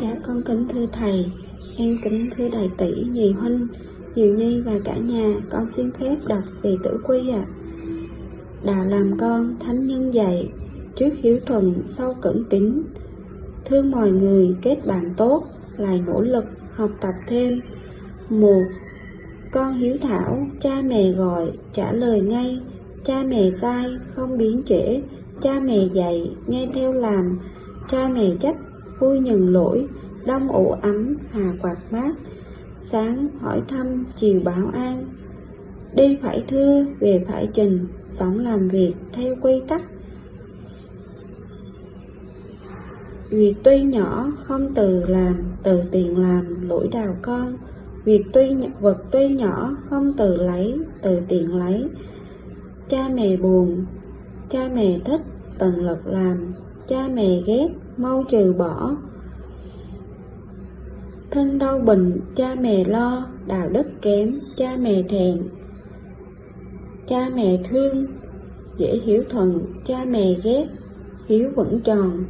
Dạ con kính thưa thầy, em kính thưa đại tỷ, nhì huynh, Diệu Nhi và cả nhà, con xin phép đọc về tử quy ạ. Đạo làm con, thánh nhân dạy, trước hiếu thuần, sau cẩn tín, thương mọi người, kết bạn tốt, lại nỗ lực, học tập thêm. Một, con hiếu thảo, cha mẹ gọi, trả lời ngay, cha mẹ sai, không biến trễ, cha mẹ dạy, nghe theo làm, cha mẹ trách, vui nhận lỗi, đông ủ ấm, hà quạt mát, sáng hỏi thăm, chiều báo an. Đi phải thưa, về phải trình, sống làm việc theo quy tắc. Việc tuy nhỏ, không từ làm, từ tiền làm, lỗi đào con. Việc tuy vật tuy nhỏ, không từ lấy, từ tiền lấy. Cha mẹ buồn, cha mẹ thích, tận lực làm, cha mẹ ghét, mau trừ bỏ. Thân đau bệnh cha mẹ lo đạo đức kém cha mẹ thẹn. Cha mẹ thương dễ hiểu thuận cha mẹ ghét hiếu vẫn tròn.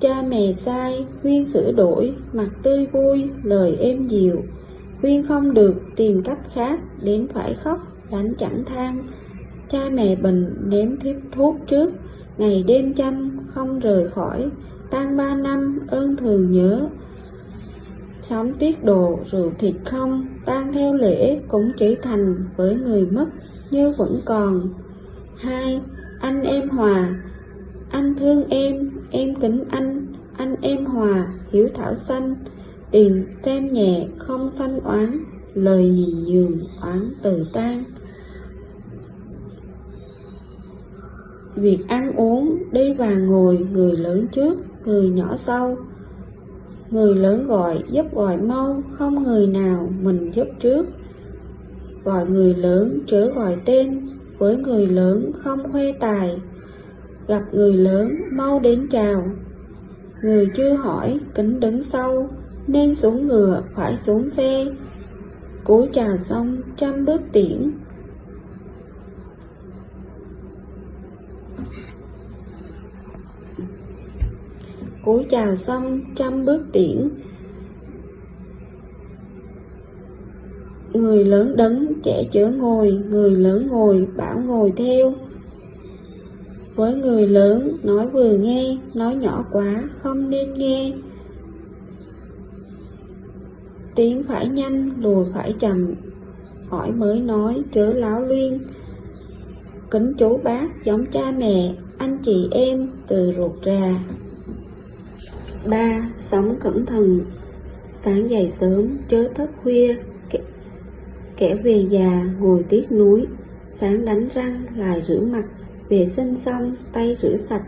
Cha mẹ sai khuyên sửa đổi mặt tươi vui lời êm dịu. Quyên không được tìm cách khác đến phải khóc, đánh chẳng than cha mẹ bệnh nếm thiếp thuốc trước. Ngày đêm chăm, không rời khỏi. Tan ba năm, ơn thường nhớ. Sống tiết độ, rượu thịt không. Tan theo lễ, cũng chỉ thành với người mất, như vẫn còn. Hai, anh em hòa. Anh thương em em kính anh. Anh em hòa, hiếu thảo xanh tiền xem nhẹ không sanh oán lời nhìn nhường oán từ tan Việc ăn uống, đi và ngồi, người lớn trước, người nhỏ sau. Người lớn gọi, giúp gọi mau, không người nào mình giúp trước. Gọi người lớn, chớ gọi tên, với người lớn không khoe tài. Gặp người lớn, mau đến chào. Người chưa hỏi, kính đứng sau, nên xuống ngựa, phải xuống xe. Cúi chào xong, trăm bước tiễn, cúi chào xong trăm bước tiễn. Người lớn đứng trẻ chở ngồi. Người lớn ngồi bảo ngồi theo. Với người lớn nói vừa nghe nói nhỏ quá không nên nghe tiếng phải nhanh lùi phải chậm. Hỏi mới nói chớ láo luyên. Kính chú bác giống cha mẹ anh chị em từ ruột ra. Ba Sống cẩn thận. Sáng dậy sớm chớ thức khuya. Kẻ, kẻ về già ngồi tiếc núi Sáng đánh răng lại rửa mặt. Vệ sinh xong tay rửa sạch.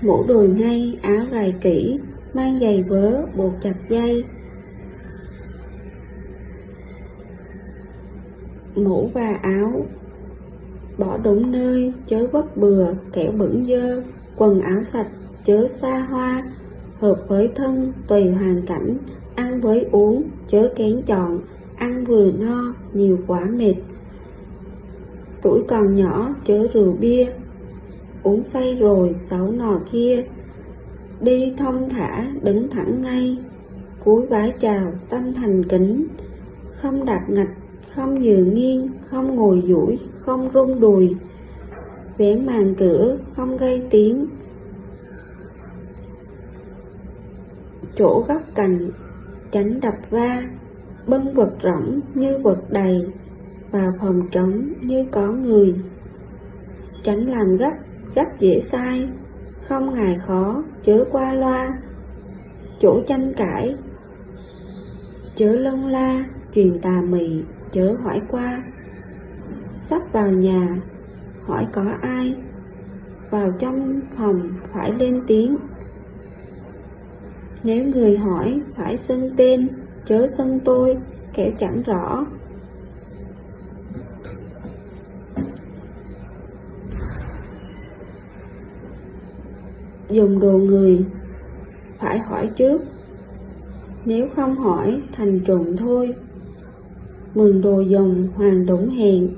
Mũ đồi ngay áo gài kỹ. Mang giày vớ buộc chặt dây. Mũ và áo, Bỏ đúng nơi, chớ vất bừa, kẻo bẩn dơ, Quần áo sạch, chớ xa hoa, hợp với thân, tùy hoàn cảnh, ăn với uống, chớ kén chọn, ăn vừa no, nhiều quá mệt. Tuổi còn nhỏ, chớ rượu bia, uống say rồi, xấu nò kia, đi thông thả, đứng thẳng ngay, cúi vái chào, tâm thành kính, không đạp ngạch không dựa nghiêng, không ngồi duỗi, không rung đùi vén màn cửa không gây tiếng. Chỗ góc cành tránh đập va bưng vật rỗng như vật đầy, vào phòng trống như có người. Tránh làm gấp gấp dễ sai, không ngại khó, chớ qua loa. Chỗ tranh cãi, chớ lông la truyền tà mị chớ hỏi qua sắp vào nhà hỏi có ai vào trong phòng phải lên tiếng nếu người hỏi phải xưng tên, chớ xưng tôi, kẻ chẳng rõ. Dùng đồ người, phải hỏi trước. Nếu không hỏi, thành trùng thôi mừng đồ dùng hoàng đúng hẹn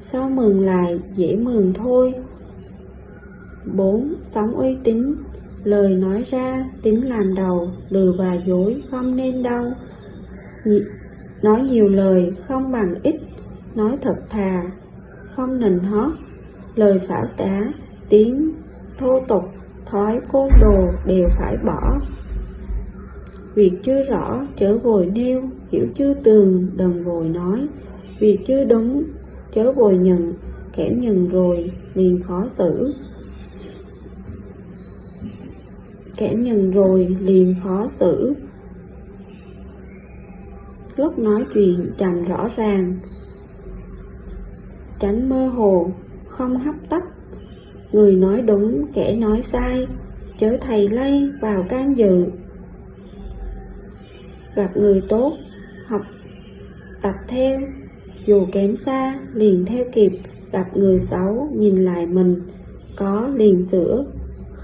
sao mừng lại dễ mừng thôi? Bốn sống uy tín. Lời nói ra tính làm đầu lừa và dối không nên đâu Nhi, nói nhiều lời không bằng ít. Nói thật thà không nịnh hót. Lời xảo trá tiếng thô tục thói côn đồ đều phải bỏ. Việc chưa rõ chớ vội nêu hiểu chưa tường đừng vội nói. Vì chưa đúng, chớ vội nhận, kẻ nhận rồi, liền khó xử. Kẻ nhận rồi, liền khó xử. Lúc nói chuyện chành rõ ràng. Tránh mơ hồ, không hấp tấp. Người nói đúng, kẻ nói sai. Chớ thầy lây vào can dự. Gặp người tốt học, tập theo dù kém xa, liền theo kịp, gặp người xấu, nhìn lại mình, có liền sửa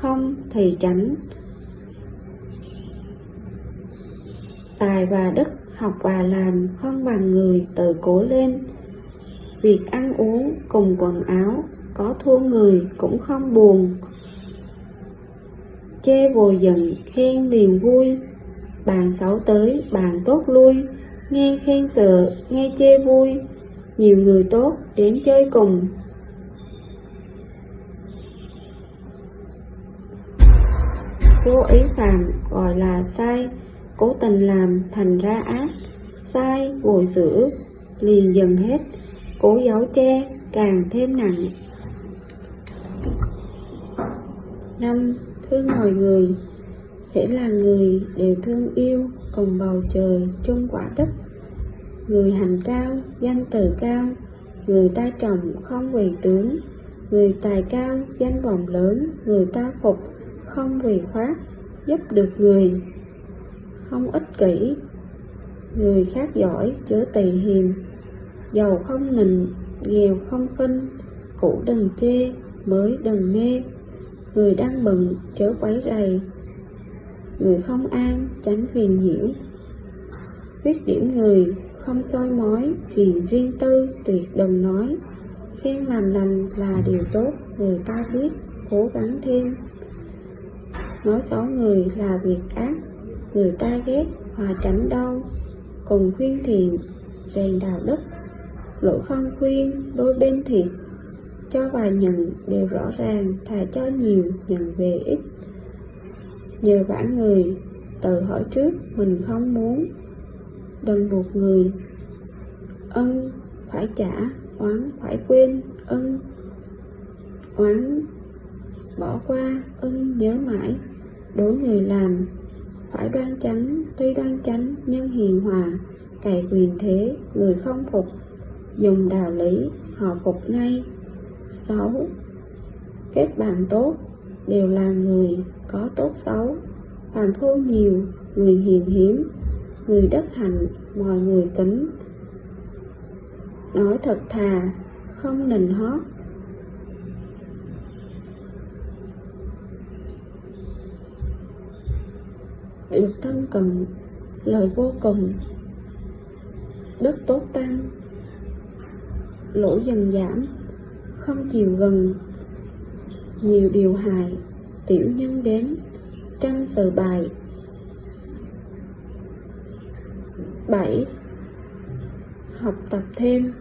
không thì tránh. Tài và đức, học và làm không bằng người tự cố lên. Việc ăn uống cùng quần áo, có thua người cũng không buồn. Chê vùi giận khen liền vui. Bàn xấu tới bàn tốt lui nghe khen sợ, nghe chê vui. Nhiều người tốt đến chơi cùng. Cố ý phạm, gọi là sai. Cố tình làm thành ra ác. Sai vội sửa. Liền dần hết. Cố giấu che, càng thêm nặng. Năm, thương mọi người hễ là người đều thương yêu cùng bầu trời chung quả đất. Người hành cao, danh từ cao. Người ta trọng, không vì tướng. Người tài cao, danh vọng lớn. Người ta phục, không vì khoác, giúp được người. Không ích kỷ. Người khác giỏi, chớ tỳ hiềm. Giàu không nịnh, nghèo không khinh. Cũ đừng chê, mới đừng nê. Người đang bận chớ quấy rầy người không an, tránh phiền nhiễu. Khuyết điểm người, không soi mói chuyện riêng tư, tuyệt đừng nói. Khen làm lành là điều tốt, người ta biết, cố gắng thêm. Nói xấu người là việc ác, người ta ghét, hòa tránh đau. Cùng khuyên thiện, rèn đạo đức. Lỗi không khuyên, đôi bên thiệt. Cho và nhận, đều rõ ràng, thà cho nhiều, nhận về ít nhờ vả người, tự hỏi trước mình không muốn. Đừng buộc người, ân phải trả, oán phải quên, ân oán bỏ qua, ân nhớ mãi. Đối người làm, phải đoan chánh, tuy đoan chánh nhưng hiền hòa, cày quyền thế, người không phục, dùng đạo lý, họ phục ngay. Sáu kết bạn tốt đều là người có tốt xấu, phàm phu nhiều, người hiền hiếm, người đất hạnh, mọi người kính. Nói thật thà, không nịnh hót. Được thân cận lời vô cùng. Đức tốt tăng, lỗi dần giảm, không chiều gần nhiều điều hài tiểu nhân đến, trăm sự bài bảy, học tập thêm.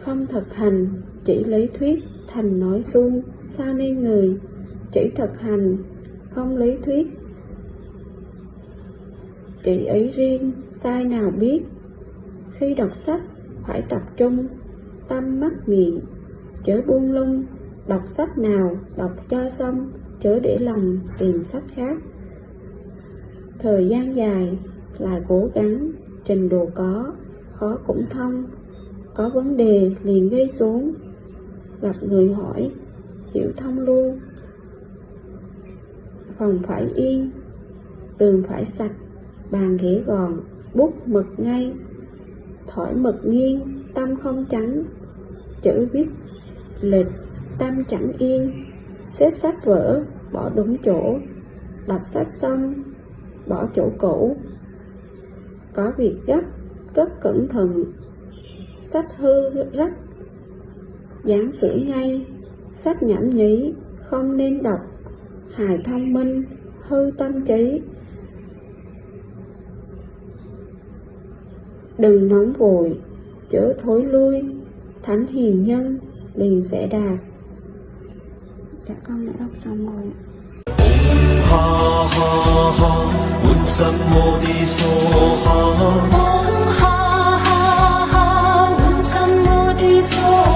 Không thực hành, chỉ lý thuyết, thành nói suông, sao nên người. Chỉ thực hành, không lý thuyết. Chỉ ấy riêng, sai nào biết. Khi đọc sách, phải tập trung, tâm, mắt, miệng chớ buông lung, đọc sách nào đọc cho xong, chớ để lòng tìm sách khác. Thời gian dài lại cố gắng, trình độ có, khó cũng thông. Có vấn đề liền gây xuống, gặp người hỏi, hiểu thông luôn. Phòng phải yên, tường phải sạch, bàn ghế gòn bút mực ngay. Thỏi mực nghiêng, tâm không trắng, chữ viết lịch tâm chẳng yên. Xếp sách vở bỏ đúng chỗ. Đọc sách xong bỏ chỗ cũ. Có việc gấp, cất cẩn thận, sách hư rách, giảng sửa ngay, sách nhảm nhí, không nên đọc, hài thông minh, hư tâm trí. Đừng nóng vội, chớ thối lui, thánh hiền nhân mình sẽ đạt. Dạ con đã đọc xong rồi ha ha ha ha. Ha ha ha un